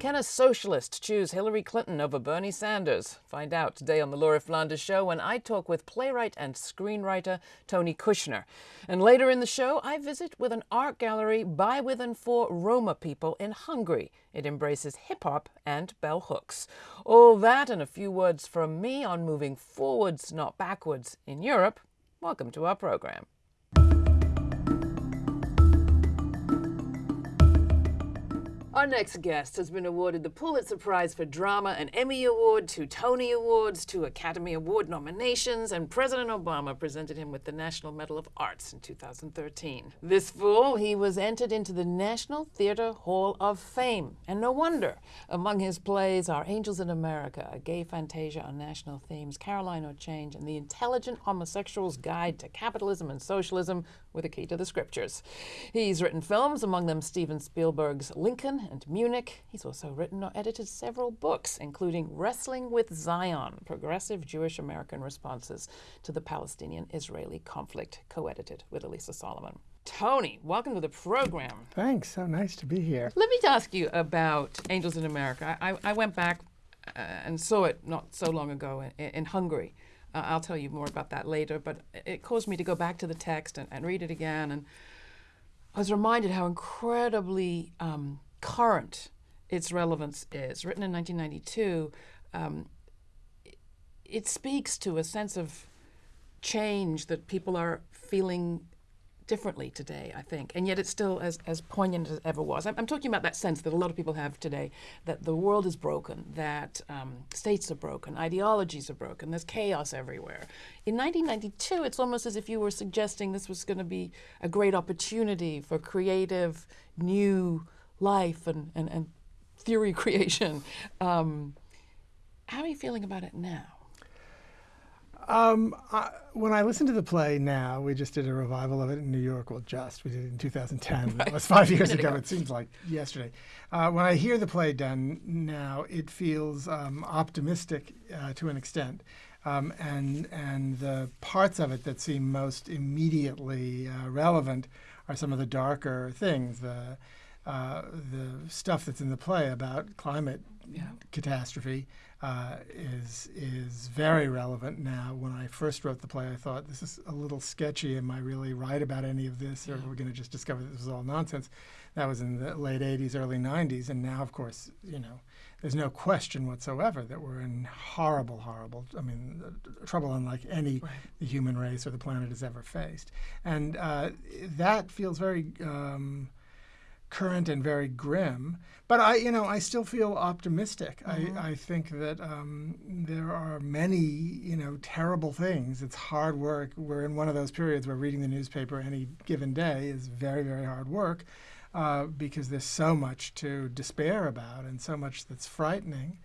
Can a socialist choose Hillary Clinton over Bernie Sanders? Find out today on The Laura Flanders Show when I talk with playwright and screenwriter Tony Kushner. And later in the show, I visit with an art gallery by, with, and for Roma people in Hungary. It embraces hip hop and bell hooks. All that and a few words from me on moving forwards, not backwards, in Europe. Welcome to our program. Our next guest has been awarded the Pulitzer Prize for Drama, an Emmy Award, two Tony Awards, two Academy Award nominations, and President Obama presented him with the National Medal of Arts in 2013. This fall, he was entered into the National Theatre Hall of Fame, and no wonder. Among his plays are Angels in America, a gay fantasia on national themes, Caroline Change, and The Intelligent Homosexual's Guide to Capitalism and Socialism with a key to the scriptures. He's written films, among them Steven Spielberg's Lincoln and Munich. He's also written or edited several books, including Wrestling with Zion Progressive Jewish American Responses to the Palestinian Israeli Conflict, co edited with Alisa Solomon. Tony, welcome to the program. Thanks. So nice to be here. Let me ask you about Angels in America. I, I went back uh, and saw it not so long ago in, in Hungary. Uh, I'll tell you more about that later, but it caused me to go back to the text and, and read it again. And I was reminded how incredibly um, current its relevance is. Written in 1992, um, it, it speaks to a sense of change that people are feeling differently today, I think, and yet it's still as, as poignant as ever was. I'm, I'm, talking about that sense that a lot of people have today that the world is broken, that um, states are broken, ideologies are broken, there's chaos everywhere. In 1992, it's almost as if you were suggesting this was going to be a great opportunity for creative, new life and, and, and theory creation. Um, how are you feeling about it now? Um, I, when I listen to the play now, we just did a revival of it in New York. Well, just we did it in 2010. Right. It was five years ago. It seems like yesterday. Uh, when I hear the play done now, it feels um, optimistic uh, to an extent, um, and and the parts of it that seem most immediately uh, relevant are some of the darker things. The uh, the stuff that's in the play about climate yeah. catastrophe uh, is is very relevant now. When I first wrote the play, I thought this is a little sketchy. Am I really right about any of this, or yeah. we're going to just discover this was all nonsense? That was in the late '80s, early '90s, and now, of course, you know, there's no question whatsoever that we're in horrible, horrible. I mean, trouble unlike any right. the human race or the planet has ever faced, and uh, that feels very. Um, current and very grim. But I, you know, I still feel optimistic. Mm-hmm. I, I think that um, there are many, you know, terrible things. It's hard work. We're in one of those periods where reading the newspaper any given day is very, very hard work uh, because there's so much to despair about and so much that's frightening.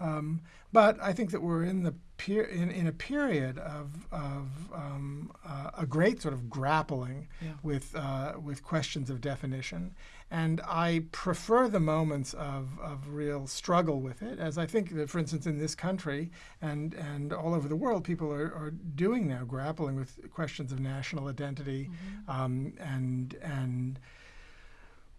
Um, but I think that we're in the per- in, in a period of, of um, uh, a great sort of grappling yeah. with uh, with questions of definition, and I prefer the moments of, of real struggle with it, as I think that, for instance, in this country and, and all over the world, people are, are doing now, grappling with questions of national identity mm-hmm. um, and and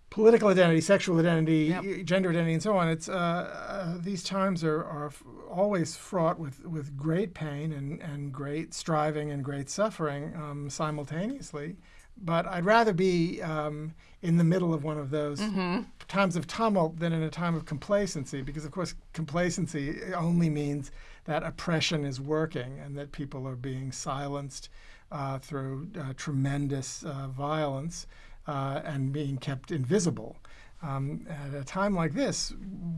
political identity, sexual identity, yep. gender identity, and so on. It's uh, uh, these times are, are f- always fraught with, with great pain and, and great striving and great suffering um, simultaneously. But I'd rather be um, in the middle of one of those mm-hmm. times of tumult than in a time of complacency, because of course complacency only means that oppression is working and that people are being silenced uh, through uh, tremendous uh, violence uh, and being kept invisible. Um, at a time like this,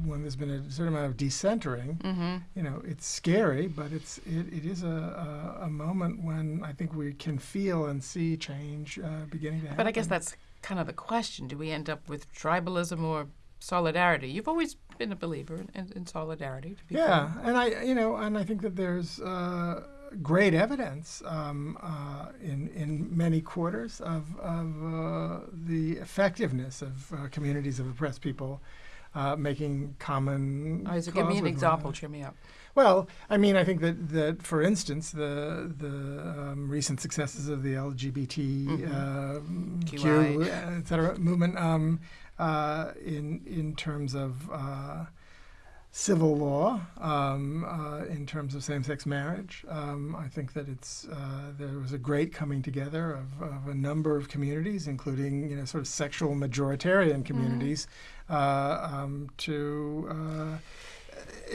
when there's been a certain amount of decentering, mm-hmm. you know, it's scary, but it's it, it is a, a, a, moment when I think we can feel and see change uh, beginning to happen. But I guess that's kind of the question: Do we end up with tribalism or solidarity? You've always been a believer in, in, in solidarity. yeah, and I, you know, and I think that there's. Uh, great evidence um, uh, in, in many quarters of, of uh, the effectiveness of uh, communities of oppressed people uh, making common. Oh, so give me an example. Cheer me up. Well, I mean, I think that, that for instance, the the um, recent successes of the LGBTQ, mm-hmm. Uh, et cetera, movement um, uh, in in terms of uh, civil law, um, uh, in terms of same-sex marriage. Um, I think that it's uh, there was a great coming together of, of, a number of communities, including you know sort of sexual majoritarian communities, mm-hmm. um, to uh,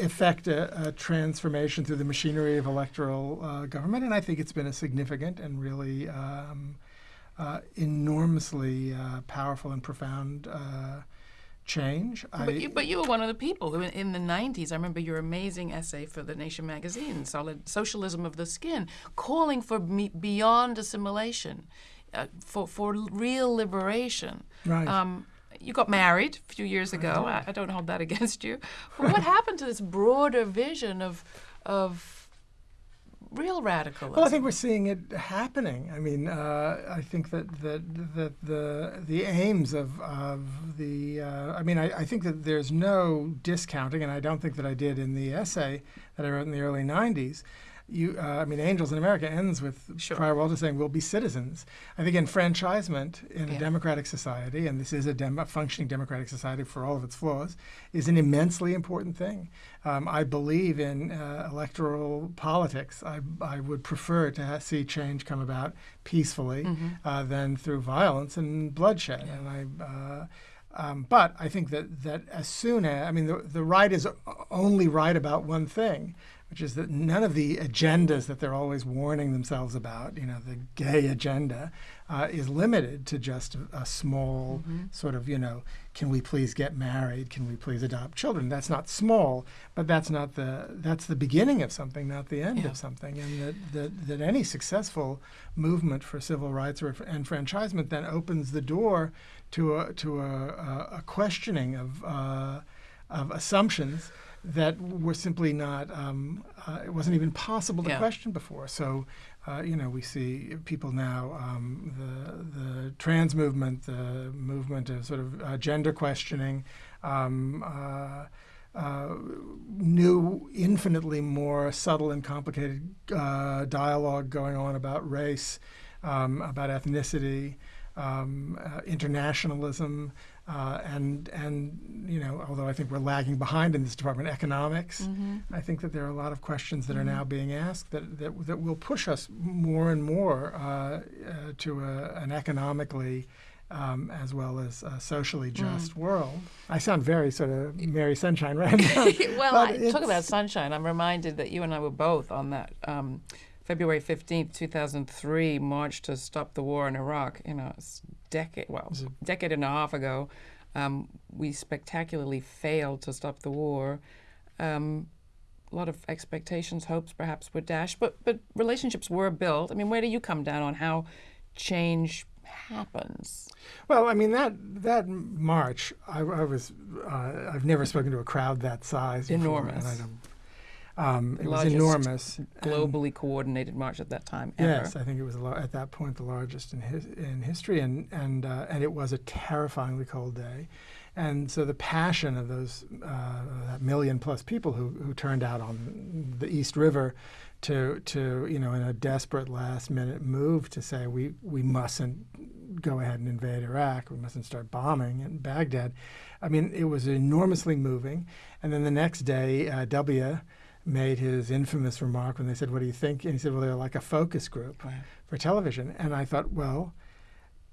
effect a, a, transformation through the machinery of electoral uh, government. And I think it's been a significant and really um, uh, enormously uh, powerful and profound change. But, you, but you were one of the people who, in, in, the 90s, I remember your amazing essay for The Nation magazine, Solid, Socialism of the Skin, calling for me, beyond assimilation, uh, for, for real liberation. Right. Um, you got married a few years ago. I, I don't hold that against you. But what happened to this broader vision of, of real radicalism. Well, I think we're seeing it happening. I mean, uh, I think that, that that the the aims of of the uh, I mean, I, I, think that there's no discounting, and I don't think that I did in the essay that I wrote in the early '90s you, uh, I mean, Angels in America ends with sure. Prior Walter saying we'll be citizens. I think enfranchisement in yeah. a democratic society, and this is a, dem- a, functioning democratic society for all of its flaws, is an immensely important thing. Um, I believe in uh, electoral politics. I, I would prefer to ha- see change come about peacefully mm-hmm. uh, than through violence and bloodshed. Yeah. And I. Uh, um, but I think that, that as soon as, I mean, the, the right is only right about one thing, which is that none of the agendas that they're always warning themselves about, you know, the gay agenda, uh, is limited to just a, a small mm-hmm. sort of, you know, can we please get married? Can we please adopt children? That's not small, but that's not the that's the beginning of something, not the end yeah. of something. And that, that that any successful movement for civil rights or enfranchisement then opens the door to a to a, a, a questioning of uh, of assumptions that were simply not, um, uh, it wasn't even possible to yeah. question before. So, uh, you know, we see people now, um, the, the trans movement, the movement of sort of uh, gender questioning, um, uh, uh, new, infinitely more subtle and complicated uh, dialogue going on about race, um, about ethnicity, um, internationalism. Uh, and and you know, although I think we're lagging behind in this department, economics, mm-hmm. I think that there are a lot of questions that mm-hmm. are now being asked that, that that will push us more and more uh, uh, to a, an economically um, as well as a socially mm. just mm. world. I sound very sort of Mary Sunshine right now. well, I, talk about sunshine. I'm reminded that you and I were both on that. Um, February 15th, 2003, march to stop the war in Iraq. You know, it's decade, well, a decade and a half ago. Um, we spectacularly failed to stop the war. Um, a lot of expectations, hopes perhaps were dashed, but but relationships were built. I mean, where do you come down on how change happens? Well, I mean that that march, I, I was uh, I've never spoken to a crowd that size. Enormous. Before, um, it was enormous. Globally coordinated march at that time. Ever. Yes, I think it was at that point the largest in his, in history, and and uh, and it was a terrifyingly cold day, and so the passion of those uh, that million plus people who who turned out on the East River. To, to you know in a desperate last minute move to say we, we mustn't go ahead and invade Iraq we mustn't start bombing in Baghdad I mean it was enormously moving and then the next day uh, W made his infamous remark when they said, What do you think? And he said, Well, they're like a focus group right. for television. And I thought, Well,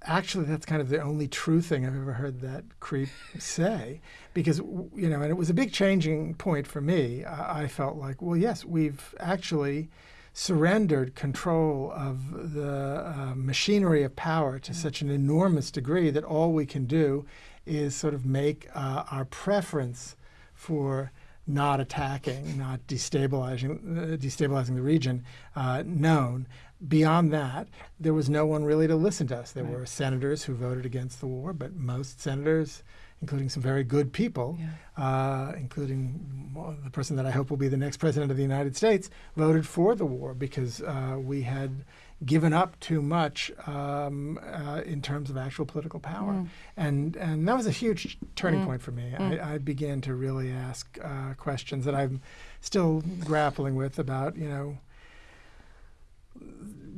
actually, that's kind of the only true thing I've ever heard that creep say. Because, you know, and it was a big changing point for me. I, I felt like, Well, yes, we've actually surrendered control of the uh, machinery of power to mm-hmm. such an enormous degree that all we can do is sort of make uh, our preference for not attacking, not destabilizing, uh, destabilizing the region uh, known. Beyond that, there was no one really to listen to us. There right. were senators who voted against the war, but most senators, including some very good people, yeah. uh, including the person that I hope will be the next president of the United States, voted for the war because uh, we had given up too much um, uh, in terms of actual political power. Mm. And, and that was a huge turning mm. point for me. Mm. I, I, began to really ask uh, questions that I'm still grappling with about, you know,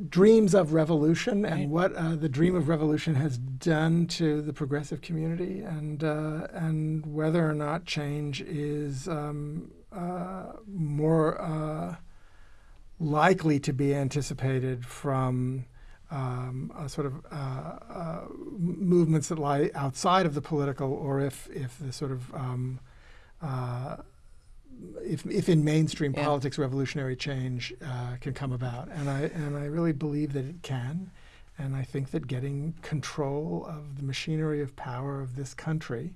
dreams of revolution Right. and what uh, the dream of revolution has done to the progressive community, and uh, and whether or not change is um, uh, more uh, likely to be anticipated from um, a sort of uh, uh, movements that lie outside of the political, or if if the sort of um, uh, if, if in mainstream Yeah. politics revolutionary change uh, can come about, and I and I really believe that it can, and I think that getting control of the machinery of power of this country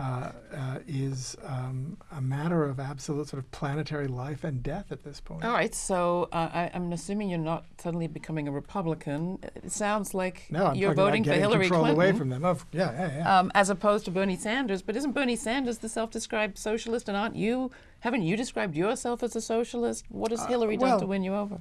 uh, uh, is um, a matter of absolute sort of planetary life and death at this point. All right, so uh, I, I'm assuming you're not suddenly becoming a Republican. It sounds like No, I'm you're voting for Hillary control Clinton. away from them. Of, yeah, yeah, yeah. um, as opposed to Bernie Sanders. But isn't Bernie Sanders the self-described socialist, and aren't you? Haven't you described yourself as a socialist? What has Hillary done to win you over?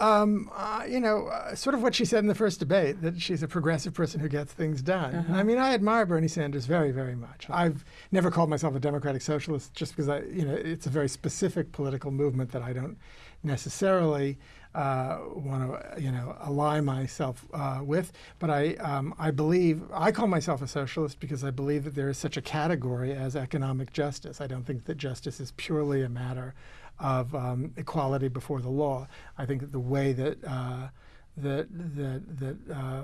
Um, uh, you know, uh, sort of what she said in the first debate that she's a progressive person who gets things done. Uh-huh. I mean, I admire Bernie Sanders very, very much. I've never called myself a democratic socialist just because I, you know, it's a very specific political movement that I don't necessarily uh, want to, you know, ally myself uh, with. But I, um, I believe I call myself a socialist because I believe that there is such a category as economic justice. I don't think that justice is purely a matter of um, equality before the law. I think that the way that uh, that that that uh,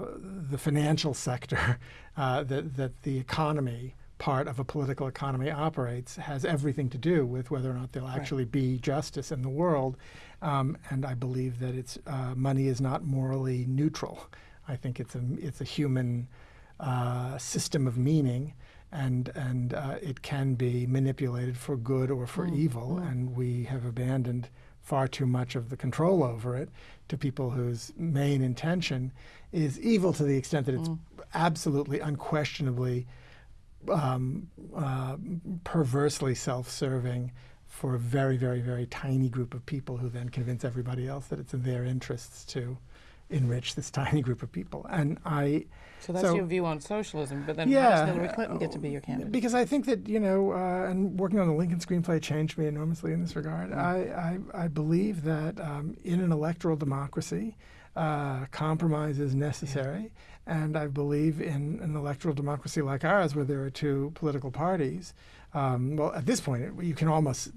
the financial sector, uh, that that the economy part of a political economy operates has everything to do with whether or not there'll actually be justice in the world. Um, and I believe that it's uh, money is not morally neutral. I think it's a it's a human uh, system of meaning and and uh, it can be manipulated for good or for evil, and we have abandoned far too much of the control over it to people whose main intention is evil to the extent that it's absolutely, unquestionably, um, uh, perversely self-serving for a very, very, very tiny group of people who then convince everybody else that it's in their interests to enrich this tiny group of people. And I So that's So- your view on socialism. But then how Yeah, does Hillary Clinton get to be your candidate? because I think that you know, uh, and working on the Lincoln screenplay changed me enormously in this regard. Mm. I, I I believe that um, in an electoral democracy, uh, compromise is necessary, and I believe in an electoral democracy like ours, where there are two political parties. Um, well, at this point, it, you can almost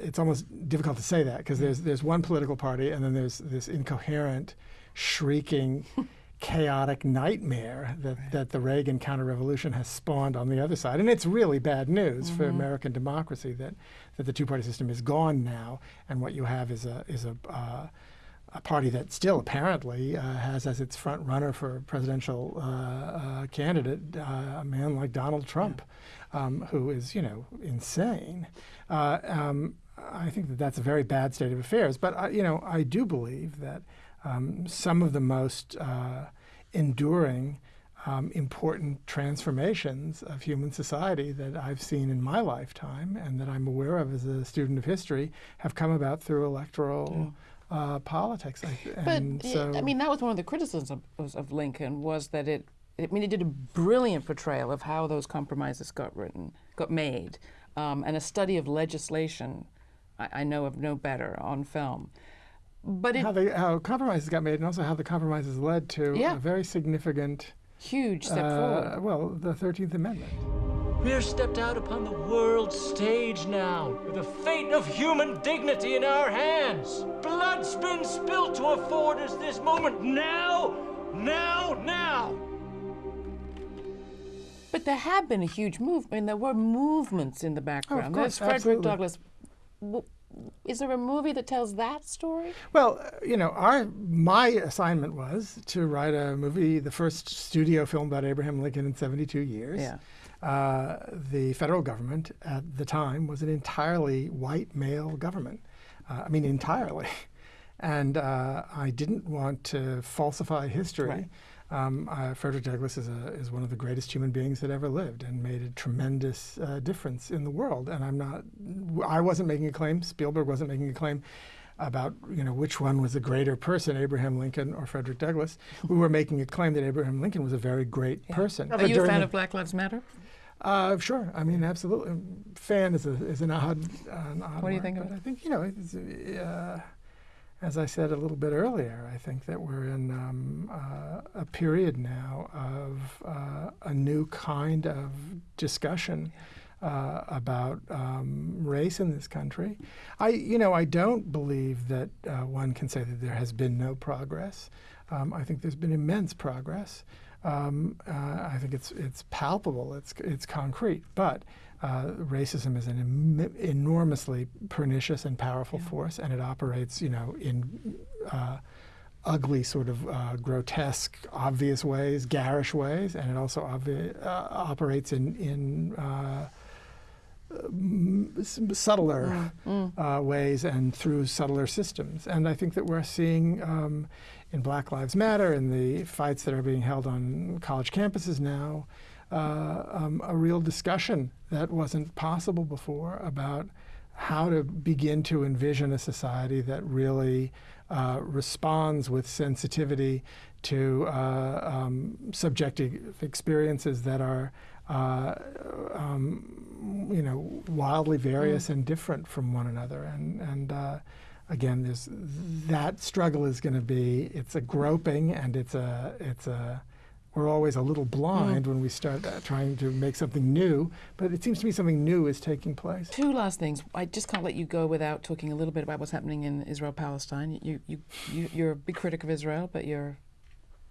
it's almost difficult to say that because there's there's one political party and then there's this incoherent, shrieking, chaotic nightmare that, that the Reagan counter-revolution has spawned on the other side, and it's really bad news for American democracy that that the two-party system is gone now, and what you have is a is a uh, a party that still apparently uh, has as its front runner for presidential uh, uh, candidate uh, a man like Donald Trump, um, who is you know insane. Uh, um, I think that that's a very bad state of affairs. But I, you know I do believe that um, some of the most uh, enduring. Um, important transformations of human society that I've seen in my lifetime and that I'm aware of as a student of history have come about through electoral uh, politics. I, But and y- so, I mean, that was one of the criticisms of, of Lincoln was that it. I mean, he did a brilliant portrayal of how those compromises got written, got made, um, and a study of legislation. I, I know of no better on film, but it how, they, how compromises got made, and also how the compromises led to Yeah. a very significant, huge step uh, forward. well, the Thirteenth Amendment. We're stepped out upon the world stage now, with the fate of human dignity in our hands. Blood's been spilled to afford us this moment. Now, now, now! But there have been a huge move. I mean, there were movements in the background. course, There's Frederick absolutely. Douglass. W- Is there a movie that tells that story? Well, uh, you know, our my assignment was to write a movie, the first studio film about Abraham Lincoln in 72 years. Yeah. Uh, the federal government at the time was an entirely white male government. Uh, I mean, entirely. And uh, I didn't want to falsify history. Right. Um, uh, Frederick Douglass is, a, is one of the greatest human beings that ever lived and made a tremendous uh, difference in the world. And I'm not, I wasn't making a claim, Spielberg wasn't making a claim about you know which one was a greater person, Abraham Lincoln or Frederick Douglass. We were making a claim that Abraham Lincoln was a very great person. Are But you a fan of Black Lives Matter? uh, sure. I mean, absolutely. Fan is, a, is an odd, an odd What do you think of it? I think, you know, it's, uh, as I said a little bit earlier, I think that we're in um, uh, a period now of uh, a new kind of discussion uh, about um, race in this country. I, you know, I don't believe that uh, one can say that there has been no progress. Um, I think there's been immense progress. Um, uh, I think it's it's palpable. It's it's concrete, but uh, racism is an Im- enormously pernicious and powerful Yeah. force, and it operates, you know, in uh, ugly, sort of uh, grotesque, obvious ways, garish ways, and it also uh, operates in in uh, m- s- subtler uh, ways and through subtler systems. And I think that we're seeing um, in Black Lives Matter and the fights that are being held on college campuses now uh, um, a real discussion that wasn't possible before about how to begin to envision a society that really uh, responds with sensitivity to uh, um, subjective experiences that are, uh, um, you know, wildly various and different from one another. And, and uh, again, there's that struggle is going to be it's a groping and it's a it's a we're always a little blind when we start uh, trying to make something new, but it seems to me something new is taking place. Two last things. I just can't let you go without talking a little bit about what's happening in Israel Palestine. You, you, you, you're a big critic of Israel, but you're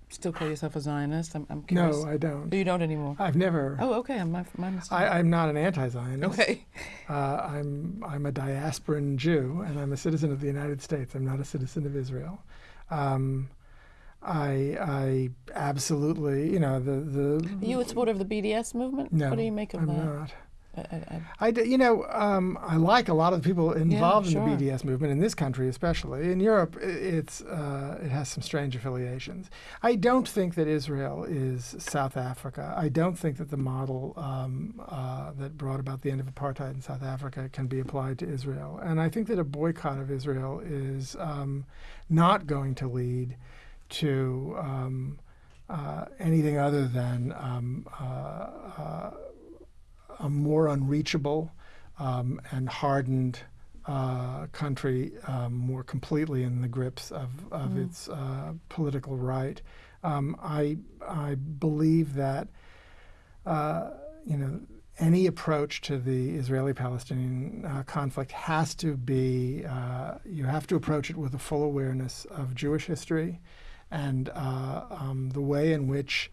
still call yourself a Zionist. I'm, I'm curious. No, I don't. you don't anymore. I've never. Oh, okay. My, my mistake. I, I'm not an anti-Zionist. okay. Uh, I'm I'm a diasporan Jew, and I'm a citizen of the United States. I'm not a citizen of Israel. Um, I I absolutely, you know, the the. You a supporter of the BDS movement? no, What do you make of that? I'm that? not. I, I, I, you know, um, I like a lot of the people involved sure. in the BDS movement in this country, especially in Europe. It's uh, it has some strange affiliations. I don't think that Israel is South Africa. I don't think that the model um, uh, that brought about the end of apartheid in South Africa can be applied to Israel. And I think that a boycott of Israel is um, not going to lead to um, uh, anything other than um, uh, uh, a more unreachable um, and hardened uh, country um, more completely in the grips of, of its uh, political right. Um, I, I believe that uh, you know any approach to the Israeli-Palestinian uh, conflict has to be uh, you have to approach it with a full awareness of Jewish history and uh, um, the way in which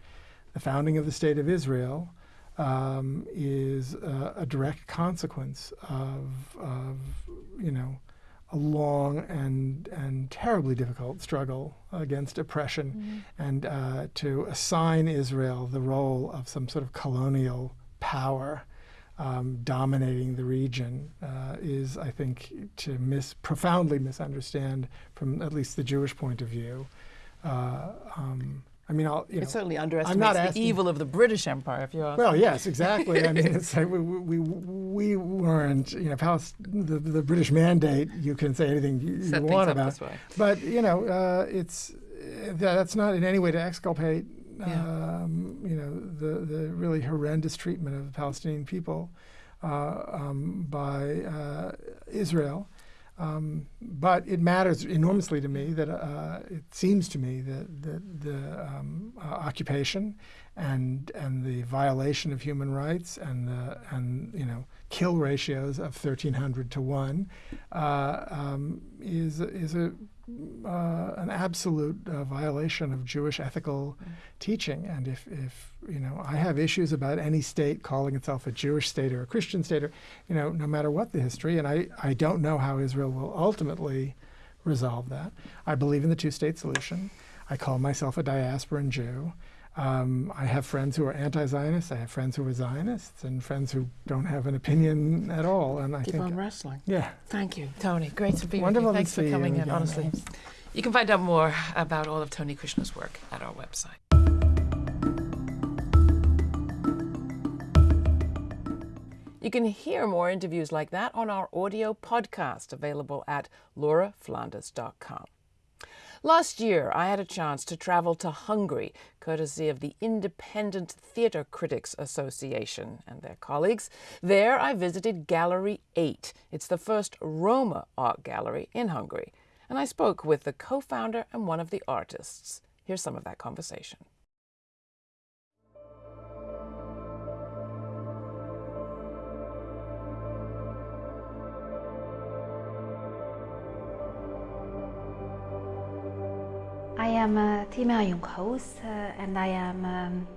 the founding of the state of Israel um, is uh, a direct consequence of, of, you know, a long and and terribly difficult struggle against oppression, and uh, to assign Israel the role of some sort of colonial power. Um, dominating the region uh, is, I think, to mis- profoundly misunderstand, from at least the Jewish point of view. Uh, um, I mean, I'll, you know, it certainly I'm underestimates not the evil of the British Empire, if you ask well, yes, exactly. I mean, it's like we, we, we weren't, you know, Palis- the, the British mandate, you can say anything you, you want about. But, you know, uh, it's that, that's not in any way to exculpate, Yeah. um, you know, the, the really horrendous treatment of the Palestinian people uh, um, by uh, Israel. Um, but it matters enormously to me that uh, it seems to me that, that the um, uh, occupation and and the violation of human rights and the and you know kill ratios of 1300 to one uh, um, is is a uh, an absolute uh, violation of Jewish ethical teaching. And if, if you know, I have issues about any state calling itself a Jewish state or a Christian state, or you know, no matter what the history. And I, I don't know how Israel will ultimately resolve that. I believe in the two-state solution. I call myself a diasporan Jew. Um, I have friends who are anti-Zionists. I have friends who are Zionists, and friends who don't have an opinion at all. And I Keep think, on wrestling. yeah, Thank you, Tony. Great to be Wonderful with you. Thanks for coming in, again. honestly. You can find out more about all of Tony Kushner's work at our website. You can hear more interviews like that on our audio podcast available at lauraflanders.com. Last year, I had a chance to travel to Hungary, courtesy of the Independent Theatre Critics Association and their colleagues. There, I visited Gallery 8. It's the first Roma art gallery in Hungary. and I spoke with the co founder and one of the artists. Here's some of that conversation. Am uh, Timea Junghaus uh, and I am um,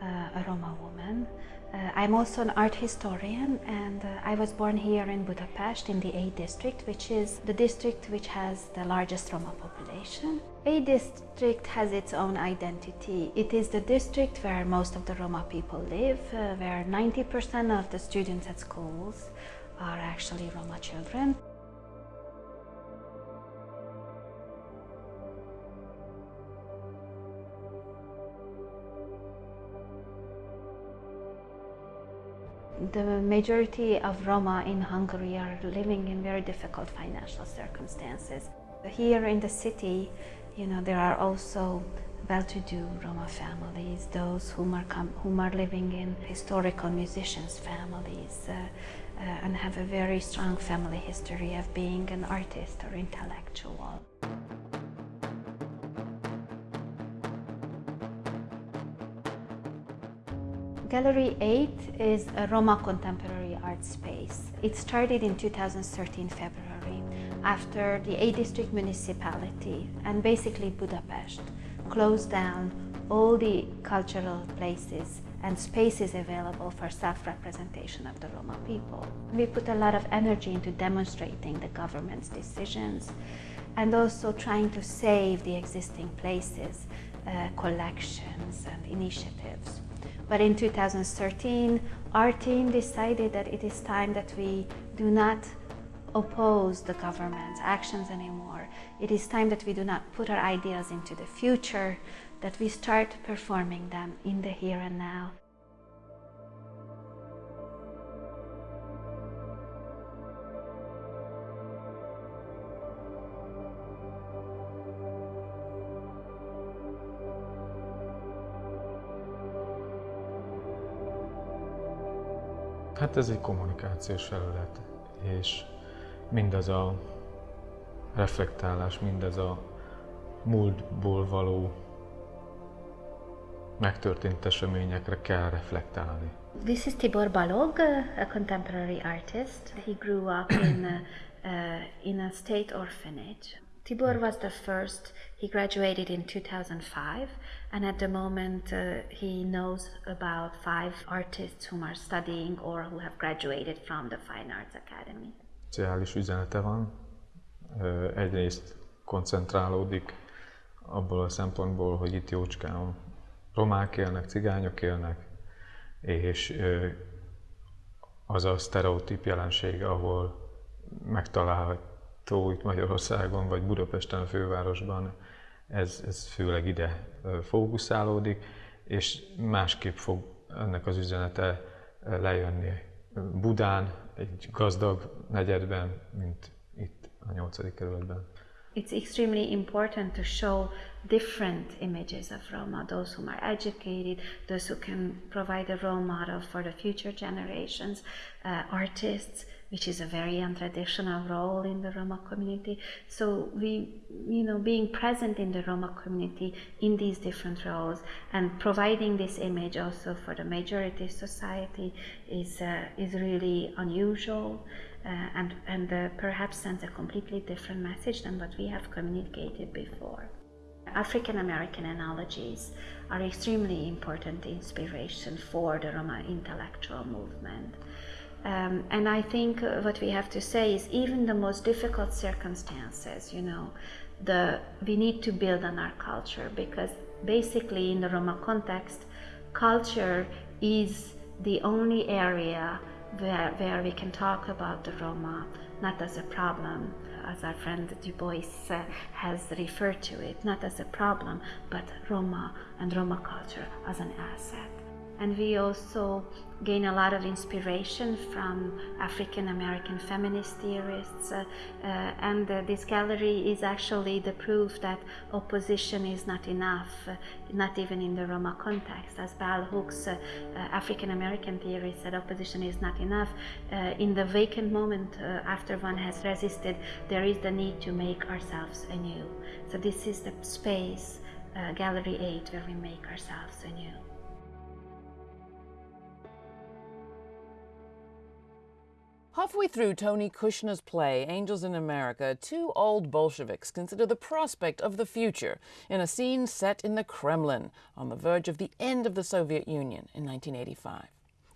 uh, a Roma woman. Uh, I'm also an art historian and uh, I was born here in Budapest in the A district, which is the district which has the largest Roma population. A district has its own identity. It is the district where most of the Roma people live, uh, where 90% of the students at schools are actually Roma children. The majority of Roma in Hungary are living in very difficult financial circumstances. Here in the city, you know, there are also well-to-do Roma families, those whom are, whom are living in historical musicians' families uh, uh, and have a very strong family history of being an artist or intellectual. Gallery 8 is a Roma contemporary art space. It started in 2013 February after the A district municipality and basically Budapest closed down all the cultural places and spaces available for self-representation of the Roma people. We put a lot of energy into demonstrating the government's decisions and also trying to save the existing places, uh, collections and initiatives. But in 2013, our team decided that it is time that we do not oppose the government's actions anymore. It is time that we do not put our ideas into the future, that we start performing them in the here and now. Hát ez egy kommunikációs felület, és mindaz a reflektálás, mindez a múltból való megtörtént eseményekre kell reflektálni. This is Tibor Balog, a contemporary artist. He grew up in a, uh, in a state orphanage. Tibor was the first, he graduated in 2005, and at the moment uh, he knows about five artists who are studying or who have graduated from the Fine Arts Academy. Szociális üzenete van. Egyrészt koncentrálódik abból a szempontból, hogy itt jócskán romák élnek, cigányok élnek, és az a sztereotíp jelenség, ahol megtalálhat tó itt Magyarországon, vagy Budapesten, a fővárosban, ez, ez főleg ide fókuszálódik, és másképp fog ennek az üzenete lejönni Budán, egy gazdag negyedben, mint itt a nyolcadik kerületben. It's extremely important to show different images of Roma, those who are educated, those who can provide a role model for the future generations, uh, artists, which is a very untraditional role in the Roma community. So we, you know, being present in the Roma community in these different roles and providing this image also for the majority society is uh, is really unusual. Uh, and and uh, perhaps sends a completely different message than what we have communicated before. African American analogies are extremely important inspiration for the Roma intellectual movement. Um, and I think uh, what we have to say is even the most difficult circumstances, you know, the, we need to build on our culture because basically in the Roma context, culture is the only area where, where we can talk about the Roma not as a problem, as our friend Du Bois uh, has referred to it, not as a problem, but Roma and Roma culture as an asset. and we also gain a lot of inspiration from African American feminist theorists. Uh, uh, and uh, this gallery is actually the proof that opposition is not enough, uh, not even in the Roma context. As Bell Hooks, uh, uh, African American theorist, said opposition is not enough. in the vacant moment after one has resisted, there is the need to make ourselves anew. So, this is the space, Gallery 8, where we make ourselves anew. Halfway through Tony Kushner's play, Angels in America, two old Bolsheviks consider the prospect of the future in a scene set in the Kremlin on the verge of the end of the Soviet Union in 1985.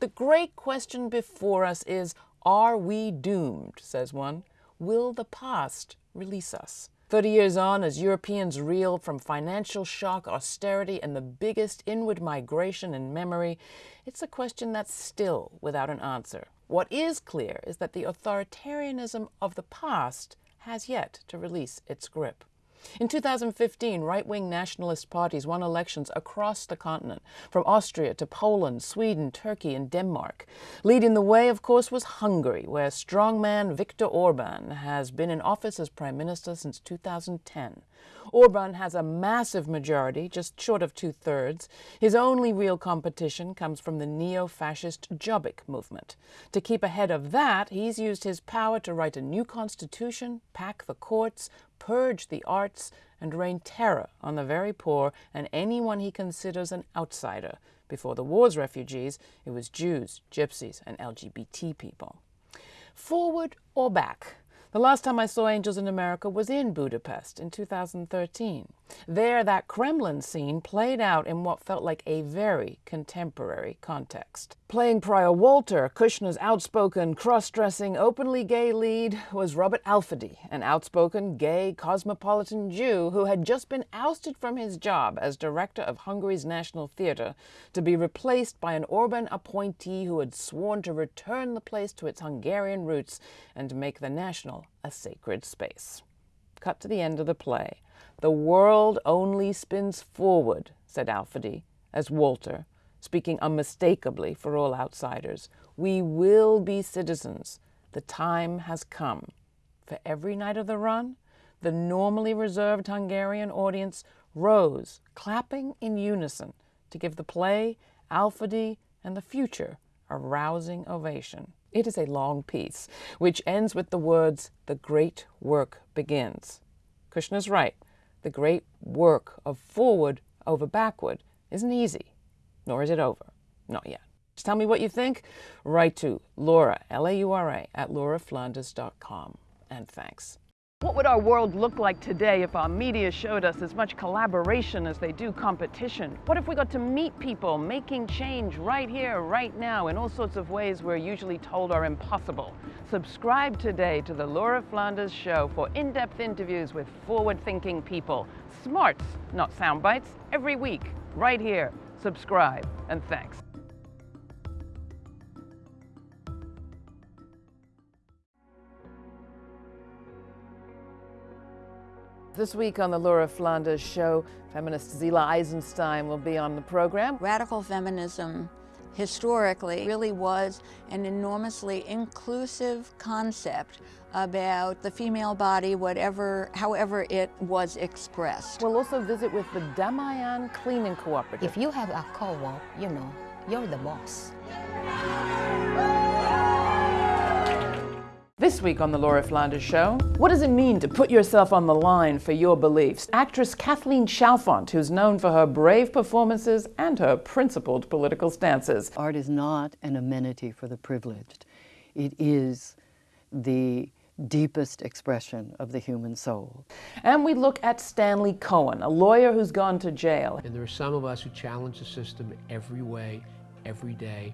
The great question before us is Are we doomed? says one. Will the past release us? Thirty years on, as Europeans reel from financial shock, austerity, and the biggest inward migration in memory, it's a question that's still without an answer. What is clear is that the authoritarianism of the past has yet to release its grip. In 2015, right wing nationalist parties won elections across the continent, from Austria to Poland, Sweden, Turkey, and Denmark. Leading the way, of course, was Hungary, where strongman Viktor Orban has been in office as prime minister since 2010. Orban has a massive majority, just short of two thirds. His only real competition comes from the neo fascist Jobbik movement. To keep ahead of that, he's used his power to write a new constitution, pack the courts, purge the arts, and rain terror on the very poor and anyone he considers an outsider. Before the war's refugees, it was Jews, Gypsies, and LGBT people. Forward or back? The last time I saw Angels in America was in Budapest in 2013. There, that Kremlin scene played out in what felt like a very contemporary context. Playing Prior Walter, Kushner's outspoken, cross-dressing, openly gay lead was Robert Alföldi, an outspoken, gay, cosmopolitan Jew who had just been ousted from his job as director of Hungary's National Theatre to be replaced by an Orban appointee who had sworn to return the place to its Hungarian roots and make the National a sacred space. Cut to the end of the play. The world only spins forward, said Alföldi, as Walter, speaking unmistakably for all outsiders, we will be citizens. The time has come. For every night of the run, the normally reserved Hungarian audience rose, clapping in unison, to give the play, Alföldi, and the future a rousing ovation. It is a long piece, which ends with the words, The great work begins. Kushner's right the great work of forward over backward isn't easy, nor is it over. Not yet. Just tell me what you think. Write to Laura, L-A-U-R-A, at lauraflanders.com. And thanks. What would our world look like today if our media showed us as much collaboration as they do competition? What if we got to meet people making change right here, right now, in all sorts of ways we're usually told are impossible? Subscribe today to the Laura Flanders Show for in-depth interviews with forward-thinking people. Smarts, not sound bites, every week, right here. Subscribe, and thanks. This week on the Laura Flanders Show, feminist Zillah Eisenstein will be on the program. Radical feminism historically really was an enormously inclusive concept about the female body, whatever, however it was expressed. We'll also visit with the Damayan Cleaning Cooperative. If you have a co-op, you know, you're the boss. This week on The Laura Flanders Show, what does it mean to put yourself on the line for your beliefs? Actress Kathleen Chalfant, who's known for her brave performances and her principled political stances. Art is not an amenity for the privileged. It is the deepest expression of the human soul. And we look at Stanley Cohen, a lawyer who's gone to jail. And there are some of us who challenge the system every way, every day.